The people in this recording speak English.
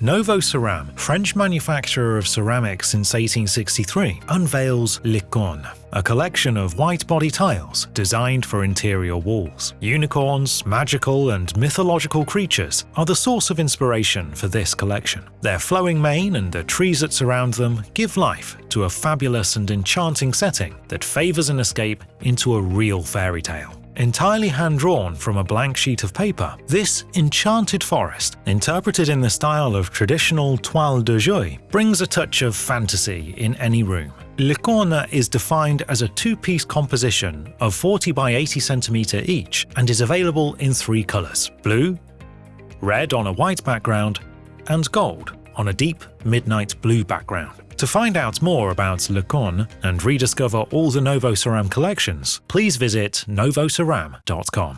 Novoceram, French manufacturer of ceramics since 1863, unveils Licorne, a collection of white body tiles designed for interior walls. Unicorns, magical and mythological creatures are the source of inspiration for this collection. Their flowing mane and the trees that surround them give life to a fabulous and enchanting setting that favours an escape into a real fairy tale entirely hand-drawn from a blank sheet of paper. This enchanted forest, interpreted in the style of traditional toile de Jouy, brings a touch of fantasy in any room. Licorne is defined as a two-piece composition of 40 by 80 cm each and is available in three colours – blue, red on a white background, and gold on a deep midnight blue background. To find out more about Licorne and rediscover all the Novoceram collections, please visit novoceram.com.